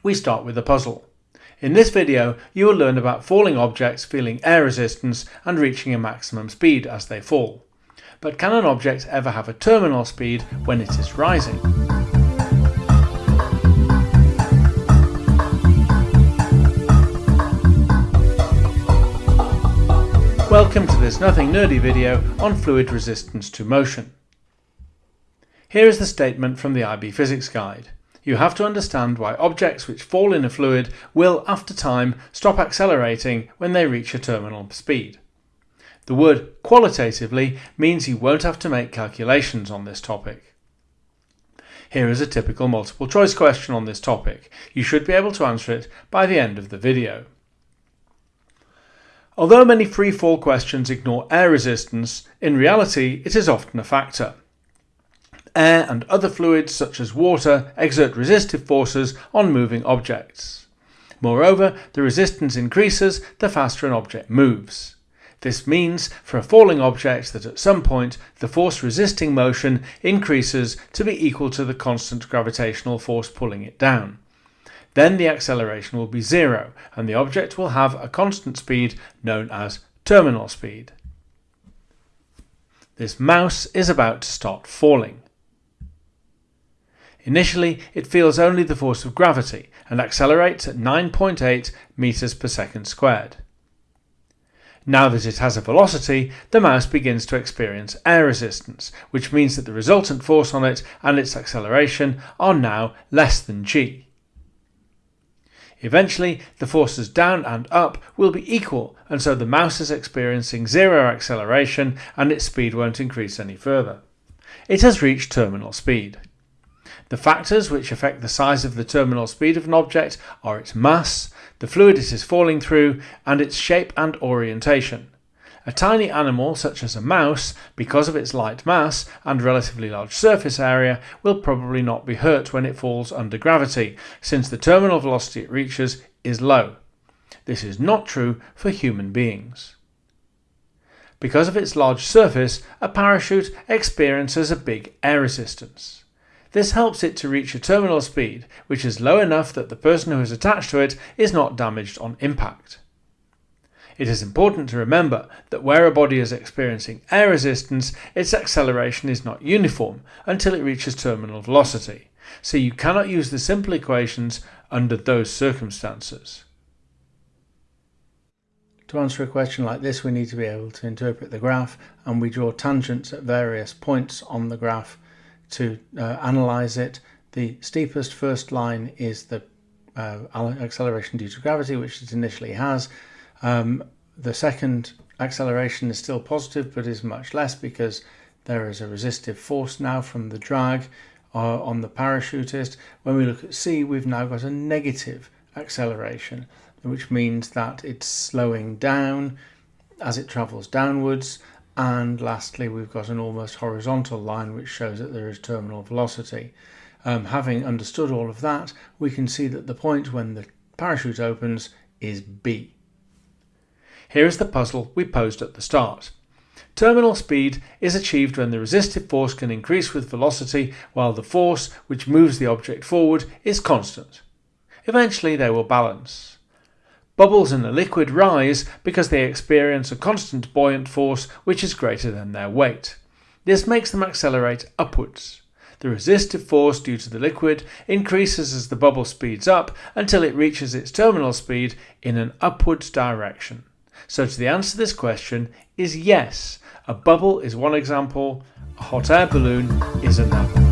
We start with a puzzle. In this video, you will learn about falling objects feeling air resistance and reaching a maximum speed as they fall. But can an object ever have a terminal speed when it is rising? Welcome to this nothing nerdy video on fluid resistance to motion. Here is the statement from the IB Physics Guide. You have to understand why objects which fall in a fluid will, after time, stop accelerating when they reach a terminal speed. The word qualitatively means you won't have to make calculations on this topic. Here is a typical multiple choice question on this topic. You should be able to answer it by the end of the video. Although many free fall questions ignore air resistance, in reality it is often a factor. Air and other fluids such as water exert resistive forces on moving objects. Moreover, the resistance increases the faster an object moves. This means for a falling object that at some point the force resisting motion increases to be equal to the constant gravitational force pulling it down then the acceleration will be zero and the object will have a constant speed known as terminal speed. This mouse is about to start falling. Initially, it feels only the force of gravity and accelerates at 9.8 meters per second squared. Now that it has a velocity, the mouse begins to experience air resistance, which means that the resultant force on it and its acceleration are now less than g. Eventually, the forces down and up will be equal, and so the mouse is experiencing zero acceleration and its speed won't increase any further. It has reached terminal speed. The factors which affect the size of the terminal speed of an object are its mass, the fluid it is falling through, and its shape and orientation. A tiny animal such as a mouse, because of its light mass and relatively large surface area, will probably not be hurt when it falls under gravity, since the terminal velocity it reaches is low. This is not true for human beings. Because of its large surface, a parachute experiences a big air resistance. This helps it to reach a terminal speed, which is low enough that the person who is attached to it is not damaged on impact. It is important to remember that where a body is experiencing air resistance, its acceleration is not uniform until it reaches terminal velocity, so you cannot use the simple equations under those circumstances. To answer a question like this, we need to be able to interpret the graph and we draw tangents at various points on the graph to uh, analyze it. The steepest first line is the uh, acceleration due to gravity, which it initially has. Um, the second acceleration is still positive but is much less because there is a resistive force now from the drag uh, on the parachutist. When we look at C we've now got a negative acceleration which means that it's slowing down as it travels downwards and lastly we've got an almost horizontal line which shows that there is terminal velocity. Um, having understood all of that we can see that the point when the parachute opens is B. Here is the puzzle we posed at the start. Terminal speed is achieved when the resistive force can increase with velocity while the force which moves the object forward is constant. Eventually they will balance. Bubbles in a liquid rise because they experience a constant buoyant force which is greater than their weight. This makes them accelerate upwards. The resistive force due to the liquid increases as the bubble speeds up until it reaches its terminal speed in an upwards direction. So to the answer to this question is yes. A bubble is one example, a hot air balloon is another.